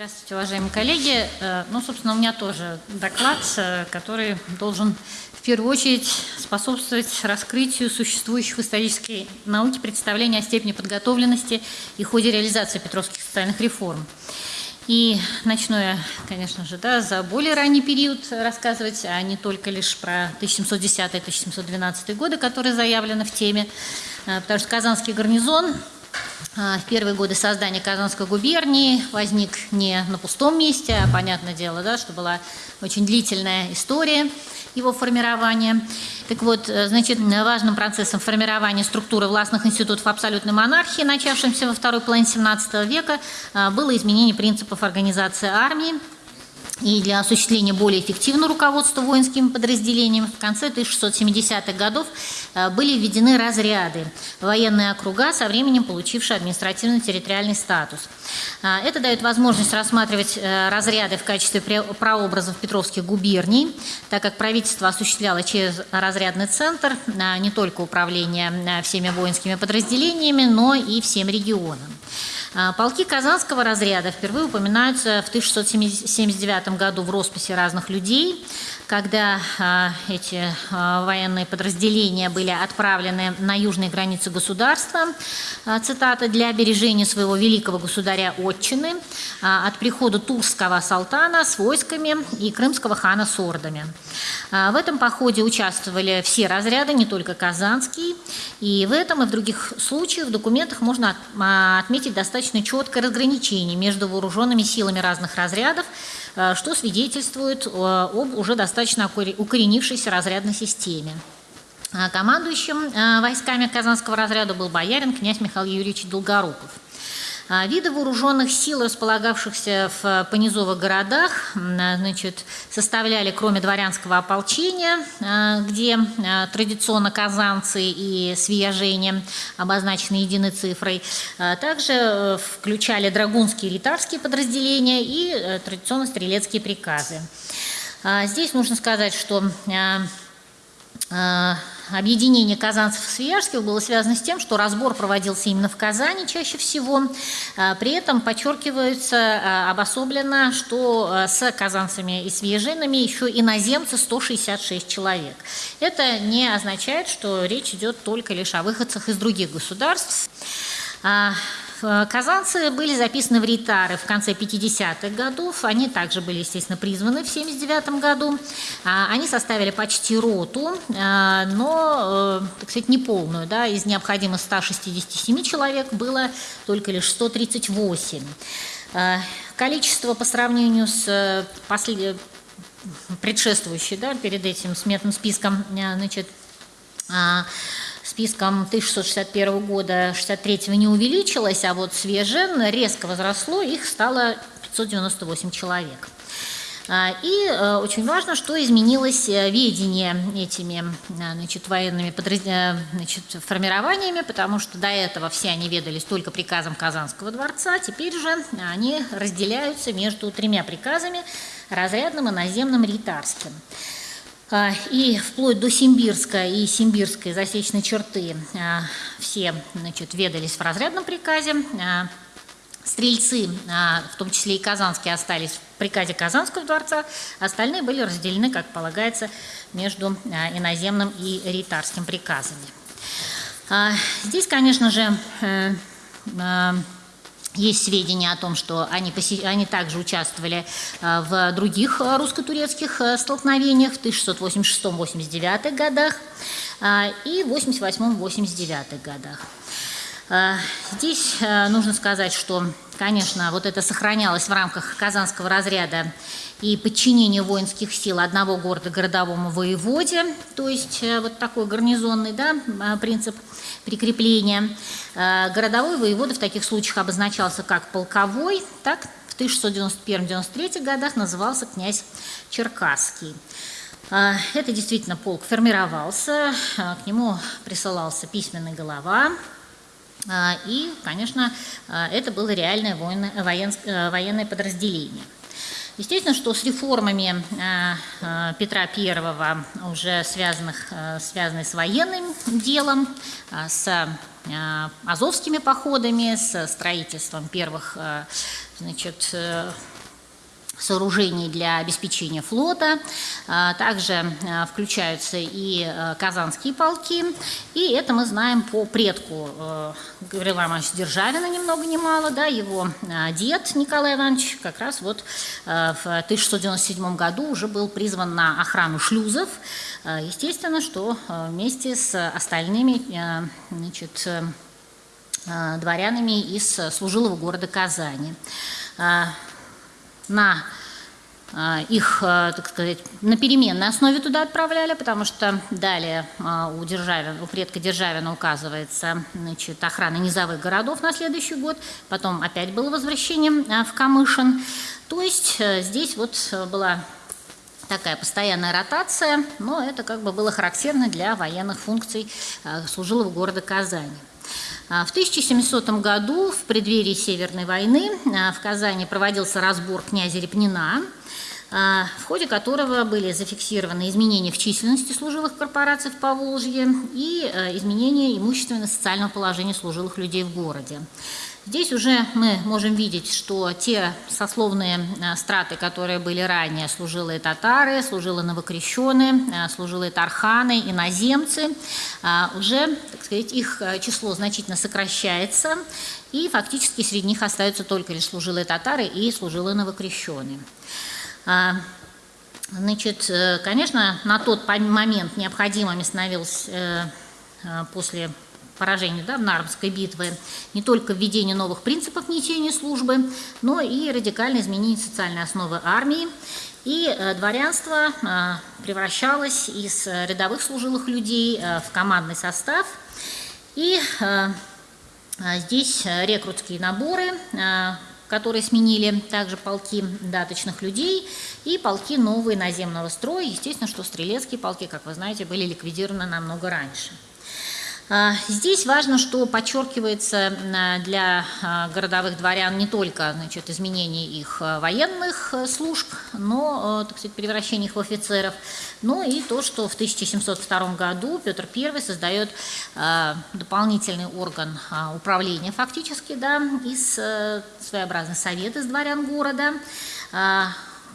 Здравствуйте, уважаемые коллеги. Э, ну, собственно, у меня тоже доклад, э, который должен в первую очередь способствовать раскрытию существующих в исторической науке представлений о степени подготовленности и ходе реализации петровских социальных реформ. И начну я, конечно же, да, за более ранний период рассказывать, а не только лишь про 1710-1712 годы, которые заявлены в теме, э, потому что Казанский гарнизон в первые годы создания Казанской губернии возник не на пустом месте, а понятное дело, да, что была очень длительная история его формирования. Так вот, э, значит, важным процессом формирования структуры властных институтов абсолютной монархии, начавшимся во второй половине XVII века, а, было изменение принципов организации армии, и для осуществления более эффективного руководства воинскими подразделениями в конце 1670-х годов э, были введены разряды, военные округа, со временем получившие административно-территориальный статус. Э, это дает возможность рассматривать э, разряды в качестве прообразов Петровских губерний, так как правительство осуществляло через разрядный центр не только управление всеми воинскими подразделениями, но и всем регионам. А, полки Казанского разряда впервые упоминаются в 1679 году в росписи разных людей, когда а, эти а, военные подразделения были отправлены на южные границы государства, цитата, для обережения своего великого государя Отчины от прихода турского салтана с войсками и крымского хана с ордами. В этом походе участвовали все разряды, не только Казанский, и в этом и в других случаях в документах можно отметить достаточно четкое разграничение между вооруженными силами разных разрядов, что свидетельствует э, об уже достаточно укоренившейся разрядной системе. А командующим э, войсками Казанского разряда был боярин князь Михаил Юрьевич Долгоруков. А, виды вооруженных сил, располагавшихся в понизовых городах, значит, составляли, кроме дворянского ополчения, а, где а, традиционно казанцы и свияжения обозначены единой цифрой, также э, включали драгунские и ритарские подразделения и э, традиционно стрелецкие приказы. Здесь нужно сказать, что объединение казанцев и свияжских было связано с тем, что разбор проводился именно в Казани чаще всего. А, при этом подчеркивается а, обособленно, что а, с казанцами и свияжинами еще иноземцы 166 человек. Это не означает, что речь идет только лишь о выходцах из других государств. Э, казанцы были записаны в ритары в конце 50-х годов. Они также были, естественно, призваны в 79 году. А, они составили почти роту, э, но, э, так сказать, неполную. Да, из необходимых 167 человек было только лишь 138. Количество по сравнению с послед... предшествующей, да, перед этим сметным списком, значит, списком 1661 года 63 не увеличилось, а вот свежен резко возросло, их стало 598 человек. А, и э, очень важно, что изменилось э, ведение этими э, значит, военными значит, формированиями, потому что до этого все они ведались только приказом Казанского дворца, теперь же они разделяются между тремя приказами – разрядным и наземным ритарским. А, и вплоть до Симбирска и Симбирской засечной черты а, все значит, ведались в разрядном приказе. А, стрельцы, в том числе и казанские, остались в приказе Казанского дворца, остальные были разделены, как полагается, между иноземным и ритарским приказами. Здесь, конечно же, э, есть сведения о том, что они, они также участвовали э, в других э, русско-турецких э, столкновениях в 1686-89 годах и 88-89 годах. Здесь нужно сказать, что, конечно, вот это сохранялось в рамках Казанского разряда и подчинение воинских сил одного города городовому воеводе, то есть вот такой гарнизонный да, принцип прикрепления. Э, городовой воевода в таких случаях обозначался как полковой, так в 1691-93 годах назывался князь Черкасский. Э, это действительно полк формировался, э, к нему присылался письменный голова, и, конечно, это было реальное военное, военное подразделение. Естественно, что с реформами Петра I, уже связанных, связанных с военным делом, с азовскими походами, с строительством первых значит, сооружений для обеспечения флота. А, также а, включаются и а, казанские полки. И это мы знаем по предку Гаврила Ивановича Державина, ни много ни мало. Да, его дед Николай Иванович как раз вот в 1697 году уже был призван на охрану шлюзов. Естественно, что вместе с остальными значит, дворянами из служилого города Казани на а, их, а, так сказать, на переменной основе туда отправляли, потому что далее а, у, Державина, у предка Державина указывается значит, охрана низовых городов на следующий год, потом опять было возвращение в Камышин. То есть э, здесь вот была такая постоянная ротация, но это как бы было характерно для военных функций служилого города Казани. А, в 1700 году, в преддверии Северной войны, а, в Казани проводился разбор князя Репнина, а, в ходе которого были зафиксированы изменения в численности служилых корпораций в Поволжье и изменения имущественно-социального положения служилых людей в городе. Здесь уже мы можем видеть, что те сословные э, страты, которые были ранее, служилые татары, служилые новокрещенные, э, служилые тарханы, иноземцы, э, уже, так сказать, их число значительно сокращается, и фактически среди них остаются только лишь служилые татары и служилые новокрещенные. Значит, конечно, на тот момент необходимыми становилось после поражению да, в Нарвской битвы, не только введение новых принципов несения службы, но и радикальное изменение социальной основы армии. И э, дворянство э, превращалось из рядовых служилых людей э, в командный состав. И здесь рекрутские наборы, которые сменили также полки даточных людей и полки новые наземного строя. Естественно, что стрелецкие полки, как вы знаете, были ликвидированы намного раньше. А, здесь важно, что подчеркивается для а, городовых дворян не только значит, изменение их а, военных служб, но, так сказать, превращение их в офицеров, но и то, что в 1702 году Петр I создает дополнительный орган управления фактически, да, из своеобразный совет из дворян города,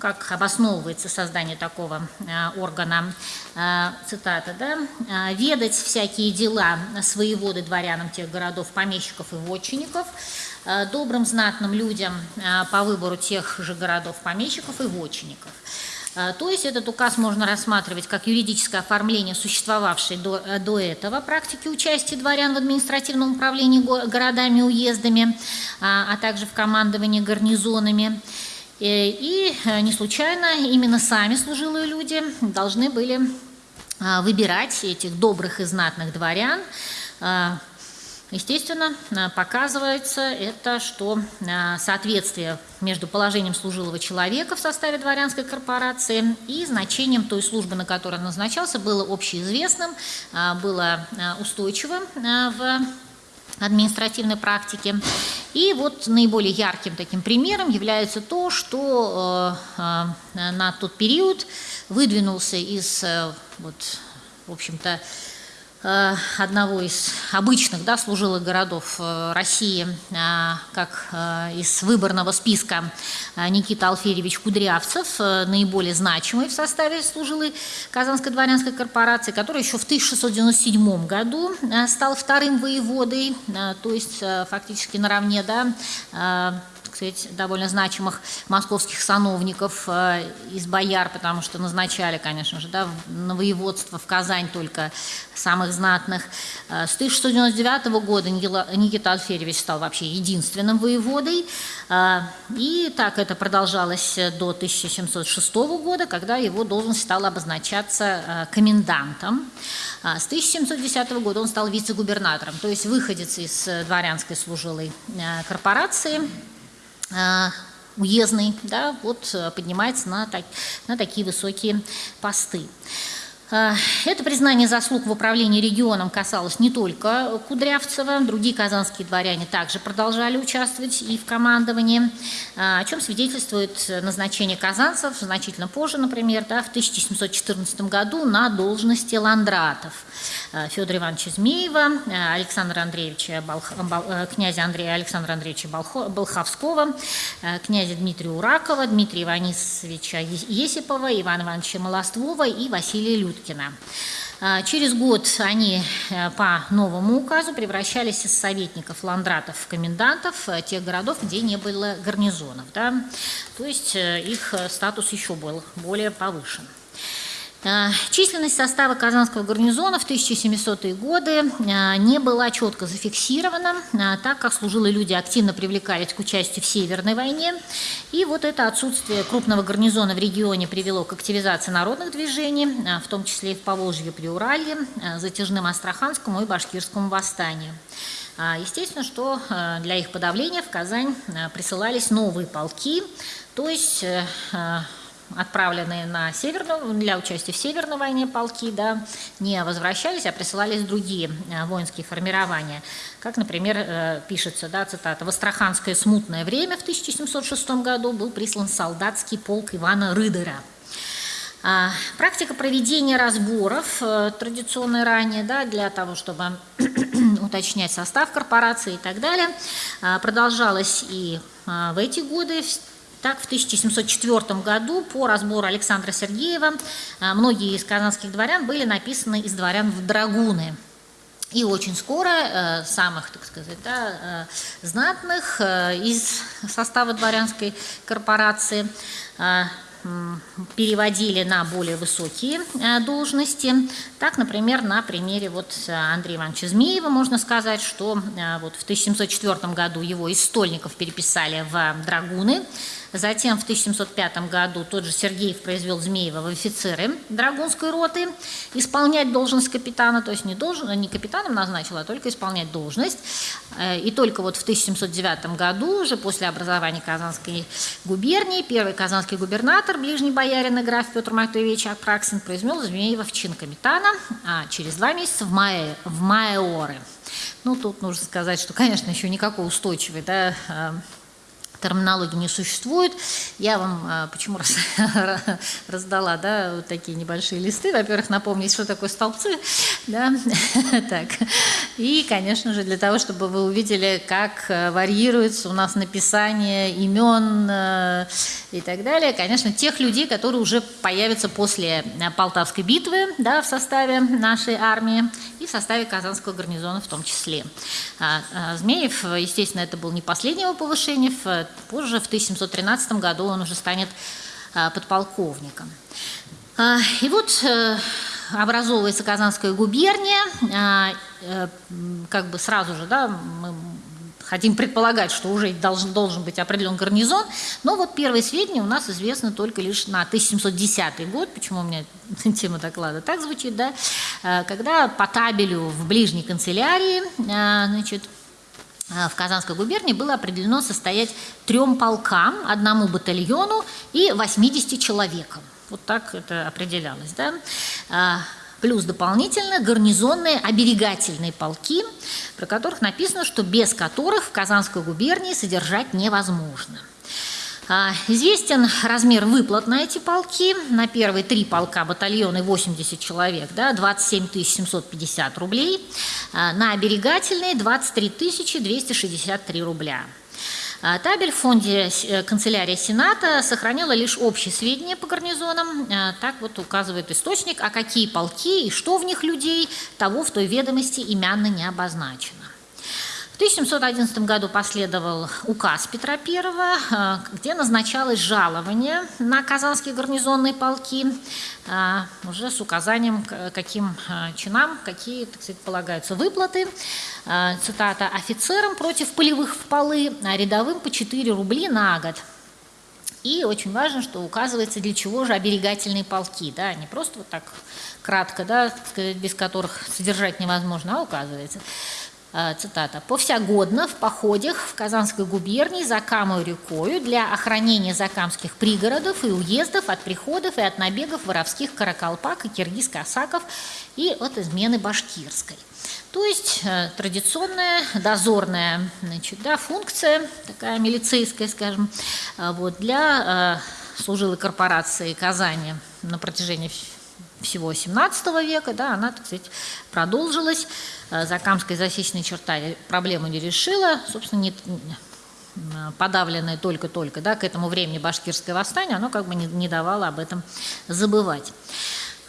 как обосновывается создание такого э, органа, э, цитата, да, «Э, «ведать всякие дела своеводы дворянам тех городов, помещиков и вотчинников, добрым знатным людям по выбору тех же городов, помещиков и вотчинников». То есть этот указ можно рассматривать как юридическое оформление существовавшей до, до этого практики участия дворян в административном управлении городами и уездами, а также в командовании гарнизонами. Э, и э, не случайно именно сами служилые люди должны были а, выбирать этих добрых и знатных дворян. А, естественно, а, показывается это, что соответствие между положением служилого человека в составе дворянской корпорации и значением той службы, на которой он назначался, было общеизвестным, было устойчивым в административной практики. И вот наиболее ярким таким примером является то, что э, э, на тот период выдвинулся из, э, вот, в общем-то, одного из обычных да, служилых городов э, России, э, как из выборного списка Никита Алферьевич Кудрявцев, наиболее значимый в составе служилой Казанской дворянской корпорации, который еще в 1697 году стал вторым воеводой, то есть фактически наравне да, сказать, довольно значимых московских сановников э, из бояр, потому что назначали, конечно же, да, на воеводство в Казань только самых знатных. Э, с 1699 года Никита Алферьевич стал вообще единственным воеводой, э, и так это продолжалось до 1706 года, когда его должность стала обозначаться комендантом. С 1710 года он стал вице-губернатором, то есть выходец из дворянской служилой корпорации, уездный, да, вот э, поднимается на, так, на такие высокие посты. А, это признание заслуг в управлении регионом касалось не только Кудрявцева, другие казанские дворяне также продолжали участвовать и в командовании, а, о чем свидетельствует назначение казанцев значительно позже, например, да, в 1714 году на должности ландратов. А, Федора Ивановича Змеева, Александра Андреевича, Балх... князя Андрея Александра Андреевича. Болховского, князя Дмитрия Уракова, Дмитрия Иванисовича Есипова, Ивана Ивановича Молоствова и Василия Людвига. Уткина. А, через год они э, по новому указу превращались из советников, ландратов в комендантов э, тех городов, где не было гарнизонов. Да? То есть э, их статус еще был более повышен. Э, численность состава Казанского гарнизона в 1700-е годы э, не была четко зафиксирована, э, так как служилые люди активно привлекались к участию в Северной войне. И вот это отсутствие крупного гарнизона в регионе привело к активизации народных движений, в том числе и в Поволжье, Приуралье, Затяжным Астраханскому и Башкирскому восстанию. Естественно, что для их подавления в Казань присылались новые полки, то есть отправленные на северную, для участия в Северной войне полки, да, не возвращались, а присылались другие э, воинские формирования. Как, например, э, пишется, да, цитата, «В Астраханское смутное время в 1706 году был прислан солдатский полк Ивана Рыдера». А, практика проведения разборов, э, традиционная ранее, да, для того, чтобы уточнять состав корпорации и так далее, продолжалась и в эти годы, так, в 1704 году по разбору Александра Сергеева а, многие из казанских дворян были написаны из дворян в драгуны. И очень скоро э, самых, так сказать, да, э, знатных э, из состава дворянской корпорации переводили на более высокие должности. Так, например, на примере вот Андрея Ивановича Змеева можно сказать, что вот в 1704 году его из стольников переписали в драгуны, Затем в 1705 году тот же Сергеев произвел Змеева в офицеры Драгунской роты исполнять должность капитана, то есть не, должен, не капитаном назначил, а только исполнять должность. Э, и только вот в 1709 году, уже после образования Казанской губернии, первый казанский губернатор, ближний боярин и граф Петр Матвеевич Апраксин произвел Змеева в чин капитана, а через два месяца в мае, в майоры. Ну, тут нужно сказать, что, конечно, еще никакой устойчивой да, э, терминологии не существует. Я вам а, почему раз, раздала да, вот такие небольшие листы. Во-первых, напомнить, что такое столбцы. Да? так. И, конечно же, для того, чтобы вы увидели, как э, варьируется у нас написание имен э, и так далее. Конечно, тех людей, которые уже появятся после э, Полтавской битвы да, в составе нашей армии и в составе Казанского гарнизона в том числе. А, а, Змеев, естественно, это был не последнее его повышение. Позже, в 1713 году, он уже станет а, подполковником. И вот э, образовывается Казанская губерния, э, как бы сразу же, да, мы хотим предполагать, что уже должен, должен быть определен гарнизон, но вот первые сведения у нас известны только лишь на 1710 год, почему у меня тема доклада так звучит, да, э, когда по табелю в ближней канцелярии, э, значит, э, в Казанской губернии было определено состоять трем полкам, одному батальону и 80 человекам. Вот так это определялось. Да? Плюс дополнительно гарнизонные оберегательные полки, про которых написано, что без которых в Казанской губернии содержать невозможно. А, известен размер выплат на эти полки. На первые три полка батальоны 80 человек, да, 27 750 рублей. А, на оберегательные 23 263 рубля. А табель в фонде э, канцелярии Сената сохранила лишь общие сведения по гарнизонам. А, так вот указывает источник, а какие полки и что в них людей, того в той ведомости имянно не обозначено. В 1711 году последовал указ Петра I, э, где назначалось жалование на казанские гарнизонные полки, э, уже с указанием, каким э, чинам, какие, так сказать, полагаются выплаты. Цитата, «Офицерам против полевых в полы, а рядовым по 4 рубли на год». И очень важно, что указывается, для чего же оберегательные полки, да, не просто вот так кратко, да, без которых содержать невозможно, а указывается – цитата, «Повсягодно в походах в Казанской губернии за Камой рекою для охранения закамских пригородов и уездов от приходов и от набегов воровских каракалпак и киргиз-косаков и от измены башкирской». То есть э, традиционная дозорная значит, да, функция, такая милицейская, скажем, э, вот, для э, служилой корпорации Казани на протяжении всего XVII века, да, она, так сказать, продолжилась. Закамская засечная черта проблему не решила, собственно, не, подавленное только-только, да, к этому времени башкирское восстание, оно как бы не, не давало об этом забывать.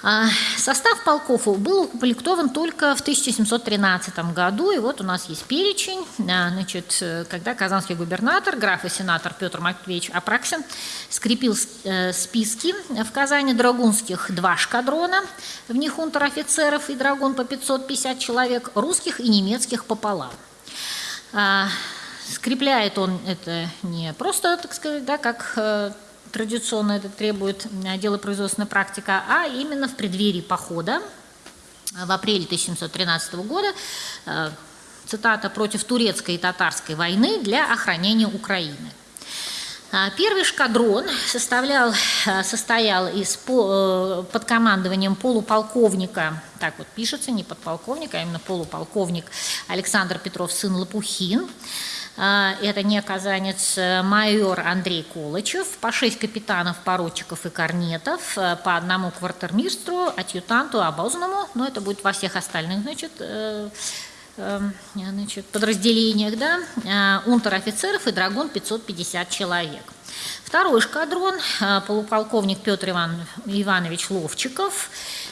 А, состав полков был укомплектован только в 1713 году, и вот у нас есть перечень, а, значит, когда казанский губернатор, граф и сенатор Петр Матвеевич Апраксин скрепил э, списки в Казани драгунских два шкадрона, в них унтер-офицеров и драгун по 550 человек, русских и немецких пополам. А, скрепляет он это не просто, так сказать, да, как э, традиционно это требует делопроизводственная практика, а именно в преддверии похода в апреле 1713 года, э, цитата, «против турецкой и татарской войны для охранения Украины». А, первый шкадрон составлял, э, состоял из, э, под командованием полуполковника, так вот пишется, не подполковника, а именно полуполковник Александр Петров, сын Лопухин, это не казанец э, майор Андрей Колычев, по шесть капитанов, поручиков и корнетов, э, по одному квартирмистру, адъютанту, обозному, но это будет во всех остальных, значит, э, значит, подразделениях, да, унтер-офицеров и драгун 550 человек. Второй эшкадрон, полуполковник Петр Иван, Иванович Ловчиков,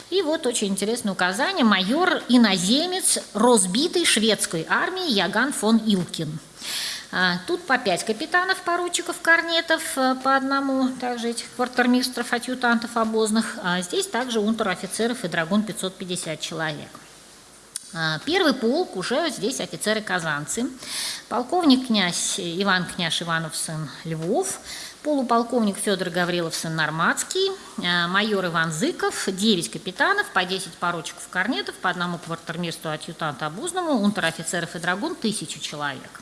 и вот очень интересное указание, майор иноземец разбитой шведской армии Яган фон Илкин – а, тут по пять капитанов, поручиков, корнетов, э, по одному, также этих квартирмистров, адъютантов обозных. А здесь также унтер-офицеров и драгун 550 человек. А, первый полк уже здесь офицеры-казанцы. Полковник князь Иван княж Иванов сын Львов, полуполковник Федор Гаврилов сын Норматский, майор Иван Зыков, 9 капитанов, по 10 поручиков корнетов, по одному квартирмисту адъютанта обузному, унтер-офицеров и драгун, тысячу человек.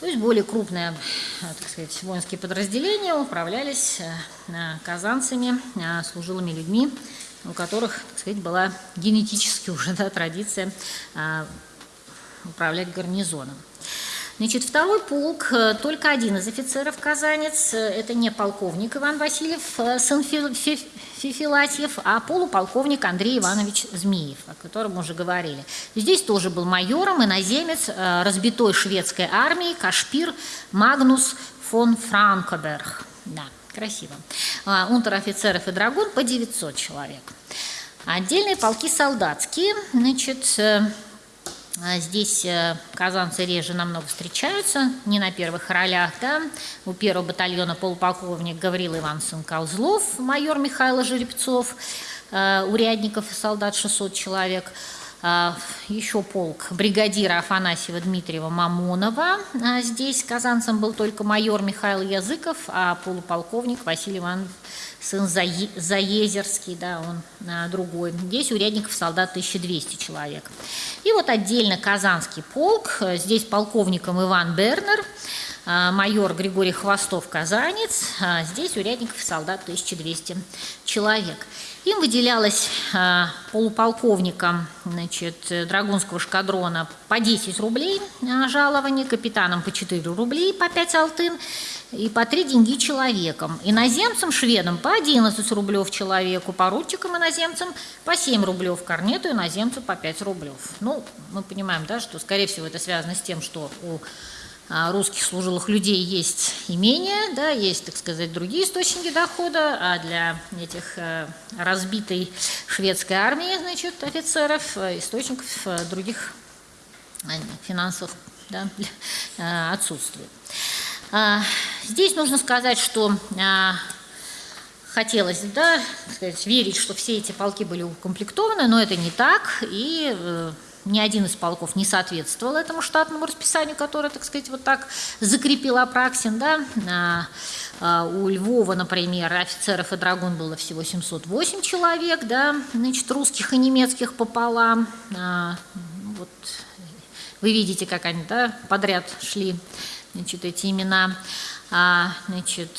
То есть более крупные так сказать, воинские подразделения управлялись э, казанцами, э, служилыми людьми, у которых так сказать, была генетически уже да, традиция э, управлять гарнизоном. Значит, второй полк, э, только один из офицеров казанец, э, это не полковник Иван Васильев, э, сын Фифилатьев, а полуполковник Андрей Иванович Змеев, о котором мы уже говорили. Здесь тоже был майором, иноземец разбитой шведской армии Кашпир Магнус фон Франкоберг. Да, красиво. Унтер-офицеров и драгун по 900 человек. Отдельные полки солдатские, значит, а здесь э, казанцы реже намного встречаются, не на первых ролях. Да? У первого батальона полуполковник Гаврил Иванович Козлов, майор Михаил Жеребцов, э, урядников и солдат 600 человек. А, Еще полк бригадира Афанасьева Дмитриева Мамонова. А здесь казанцем был только майор Михаил Языков, а полуполковник Василий Иванович сын Заезерский, да, он другой. Здесь урядников солдат 1200 человек. И вот отдельно Казанский полк, здесь полковником Иван Бернер, а, майор Григорий Хвостов, казанец, а здесь урядников солдат 1200 человек. Им выделялось а, полуполковникам значит, Драгунского шкадрона по 10 рублей жалование, капитанам по 4 рублей, по 5 алтын, и по 3 деньги человеком. Иноземцам, шведам по 11 рублев человеку, поручикам иноземцам по 7 рублев, корнету иноземцу по 5 рублев. Ну, мы понимаем, да, что, скорее всего, это связано с тем, что у русских служилых людей есть имения, да, есть, так сказать, другие источники дохода, а для этих э, разбитой шведской армии, значит, офицеров, э, источников э, других финансов да, отсутствует. А, здесь нужно сказать, что а, хотелось да, сказать, верить, что все эти полки были укомплектованы, но это не так, и ни один из полков не соответствовал этому штатному расписанию, которое, так сказать, вот так закрепил Апраксин. Да? А, а, у Львова, например, офицеров и драгун было всего 708 человек, да? значит, русских и немецких пополам. А, вот вы видите, как они да, подряд шли, значит, эти имена. Значит,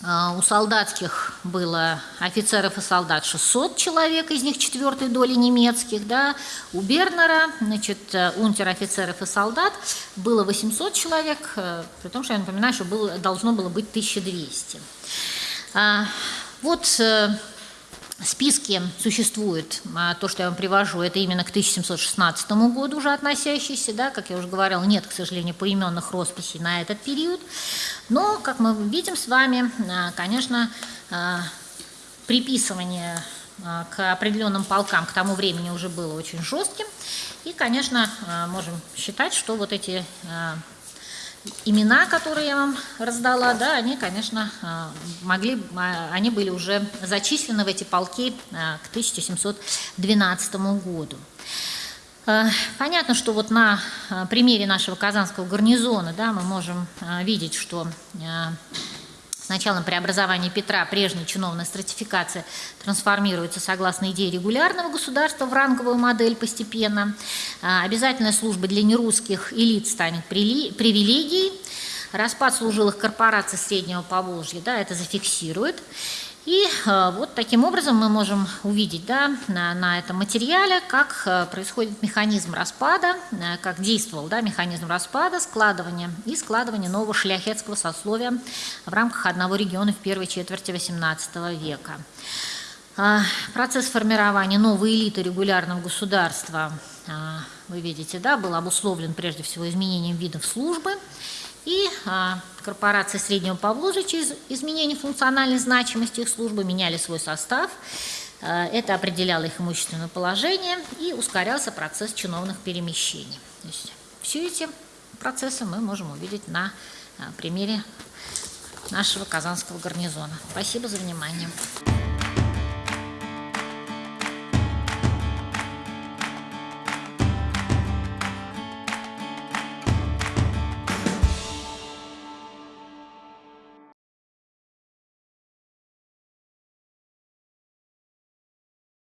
у солдатских было офицеров и солдат 600 человек, из них четвертой доли немецких, да, у Бернера, значит, э, унтер-офицеров и солдат было 800 человек, э, при том, что я напоминаю, что было, должно было быть 1200. А, вот списки существуют, а, то, что я вам привожу, это именно к 1716 году уже относящиеся, да, как я уже говорила, нет, к сожалению, поименных росписей на этот период, но, как мы видим с вами, а, конечно, а, приписывание к определенным полкам к тому времени уже было очень жестким, и, конечно, можем считать, что вот эти имена, которые я вам раздала, да, они, конечно, а, могли, а, они были уже зачислены в эти полки а, к 1712 году. Понятно, что вот на примере нашего казанского гарнизона да, мы можем видеть, что с началом преобразования Петра прежняя чиновная стратификация трансформируется согласно идее регулярного государства в ранговую модель постепенно. А, обязательная служба для нерусских элит станет привилегией. Распад служилых корпораций Среднего Поволжья да, это зафиксирует. И э, вот таким образом мы можем увидеть да, на, на этом материале, как э, происходит механизм распада, э, как действовал да, механизм распада, складывания и складывания нового шляхетского сословия в рамках одного региона в первой четверти XVIII века. Процесс формирования новой элиты регулярного государства, вы видите, да, был обусловлен прежде всего изменением видов службы – и а, корпорации Среднего Поволжья через изменение функциональной значимости их службы меняли свой состав. А, это определяло их имущественное положение и ускорялся процесс чиновных перемещений. То есть все эти процессы мы можем увидеть на а, примере нашего казанского гарнизона. Спасибо за внимание.